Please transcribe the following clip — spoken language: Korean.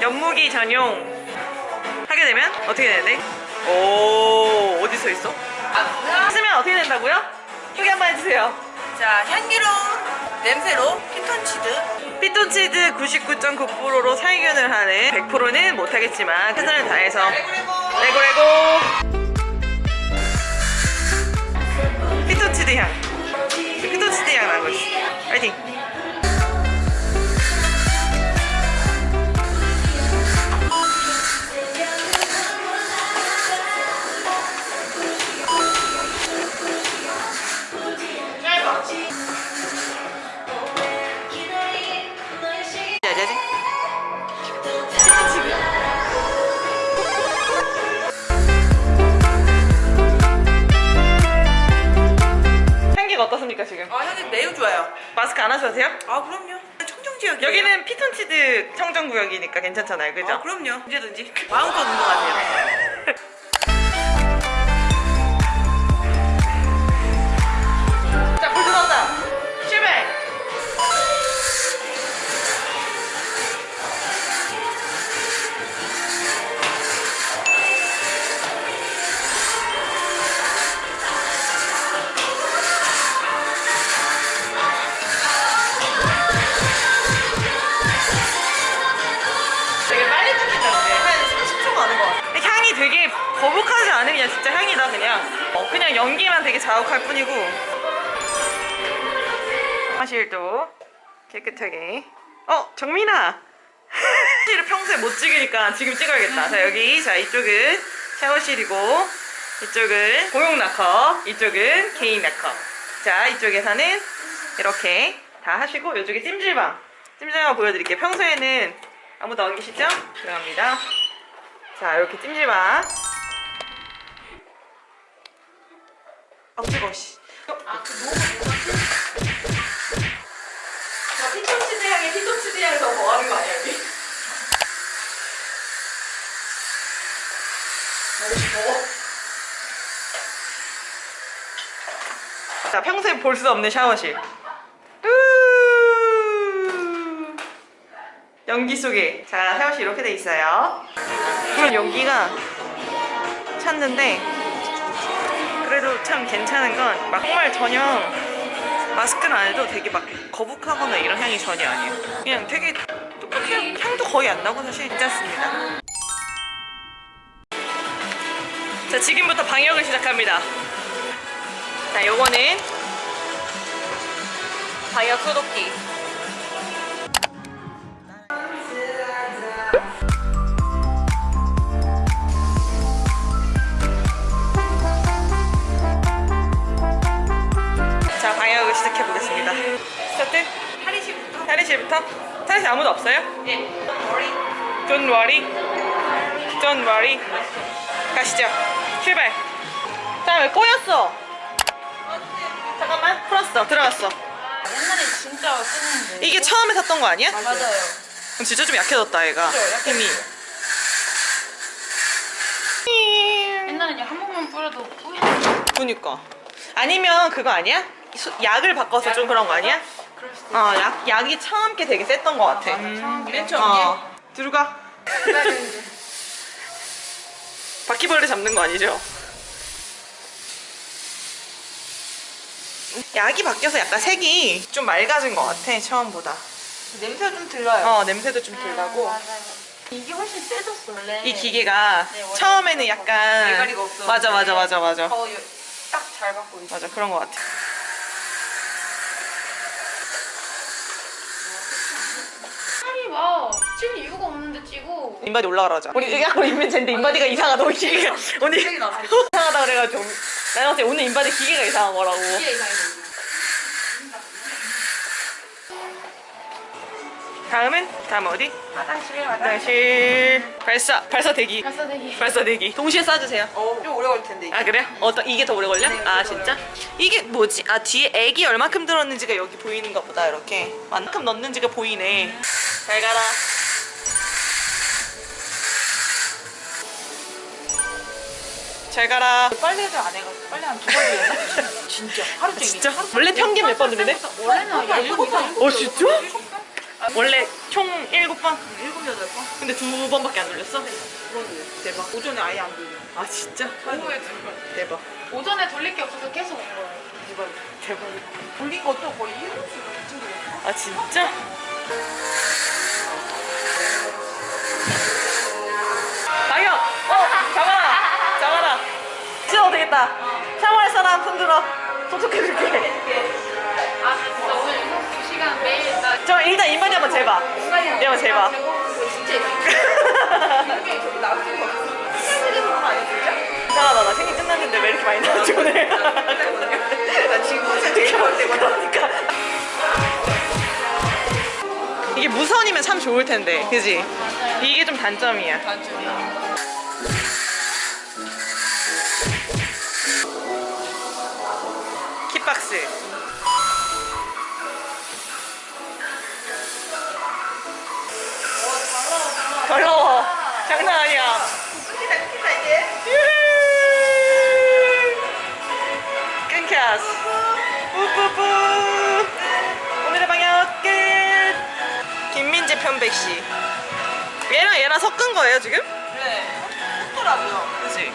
연무기 전용 하게 되면 어떻게 돼야 돼? 오 어디 써 있어? 쓰면 어떻게 된다고요? 소개 한번 해주세요 자, 향기로운 냄새로 피톤치드. 피톤치드 99.9%로 살균을 하는 100%는 못하겠지만 최선을 다해서 레고레고. 레고 레고 어떻습니까 지금? 아, 향기 매우 좋아요. 마스크 안 하셔도 돼요? 아, 그럼요. 청정지역이에요. 여기는 피톤치드 청정구역이니까 괜찮잖아요 그죠? 아, 그럼요. 언제든지. 마음껏 운동하세요. 거북하지 않으면 진짜 향이다 그냥. 어, 그냥 연기만 되게 자욱할 뿐이고. 화실도 깨끗하게. 어 정민아! 화실을 평소에 못 찍으니까 지금 찍어야겠다. 자 여기 자 이쪽은 샤워실이고 이쪽은 공용 락커 이쪽은 개인 락커. 자 이쪽에서는 이렇게 다 하시고 이쪽에 찜질방. 찜질방 보여드릴게요. 평소에는 아무도 안 계시죠? 들어갑니다. 자 이렇게 찜질방 아 뜨거워 씨 아, 그 너무 자, 피톤치드 향에 피톤치드 향을 더 더하는 거 아니야, 여기? 자, 평소에 볼 수 없는 샤워실. 우! 연기 속에. 자, 샤워실 이렇게 돼 있어요. 물론 연기가 찼는데, 그래도 참 괜찮은 건, 막 정말 전혀 마스크는 안 해도 되게 막 거북하거나 이런 향이 전혀 아니에요. 그냥 되게 똑같아요. 향도 거의 안 나고 사실 괜찮습니다. 자, 지금부터 방역을 시작합니다. 자, 요거는 방역 소독기. 3시부터? 3시 아무도 없어요? 예. 네. Don't worry. Don't worry. 가시죠. 출발. 잠깐 왜 꼬였어? 잠깐만. 풀었어. 들어갔어. 옛날에 진짜 쓰는데. 이게 처음에 샀던 거 아니야? 맞아요. 그럼 진짜 좀 약해졌다 얘가. 그렇죠, 힘이. 옛날에 한 번만 뿌려도 뿌였. 그니까. 아니면 그거 아니야? 약을 바꿔서 약을 좀 그런 거 아니야? 어, 약, 약이 처음 게 되게 셌던 거 같아. 음, 맨 처음에. 어. 들어가. 바퀴벌레 잡는 거 아니죠? 약이 바뀌어서 약간 색이 좀 맑아진 것 같아 처음보다 냄새가 좀 들려요. 어 냄새도 좀덜 나고 맞아요. 이게 훨씬 세졌어 원래. 이 기계가 네, 처음에는 약간. 맞아 맞아 맞아 맞아 더딱잘 받고 있어. 맞아 그런 것 같아 살이 막 찔 이유가 없는데 찌고. 인바디 올라가라 하자 우리 있는 쟤인데 인바디가 이상하다 우리 기계가 오늘. 이상하다 그래가지고 내가 봤을 때 오늘 인바디 기계가 이상한 거라고 이게 이상해. 다음은 다음 어디? 화장실 화장실 발사 발사 대기 가서 대기. 발사 대기 동시에 쏴주세요 어, 좀 오래 걸릴 텐데. 이게. 아 그래요? 어떤 이게 더 오래 걸려? 네, 아 진짜? 이게 뭐지? 아 뒤에 액이 얼마큼 들었는지가 여기 보이는가 보다 이렇게 만큼 넣는지가 보이네 잘 가라 잘 가라 빨래를 안 해가지고 빨래 한 두번 했나? 진짜 하루 종일. 진짜? 원래 평균 몇 번 들리네? 원래는 한 일곱 번. 어 진짜? 원래 총 7번? 일곱 여덟 번? 근데 두 번밖에 안 돌렸어? 그러네. 대박. 오전에 아예 안 돌려. 아 진짜? 오후에 들 걸. 대박. 오전에 돌릴 게 없어서 계속 온 거예요. 대박. 대박. 돌린 것도 거의 일곱 시간. 아 진짜? 되겠다. 샤워할 사람 손 들어. 소독해줄게. 아 진짜 오늘 2시간 매일 나 저 일단 인바디 한번 재봐. 인바디 한번 재봐. 진짜 이게 저기 진짜? 이상하다. 나 생일 끝났는데 왜 이렇게 많이 나왔지 오늘? 나 지금 평생 제일 좋을 때거든. 그러니까. 이게 무선이면 참 좋을 텐데, 그지? 이게 좀 단점이야. 단점이야. 장난 아니야. 이제. 오늘의 방역 끝. 김민재 편백 씨. 얘랑 얘랑 섞은 거예요 지금? 그래. 좋더라고요. 그지?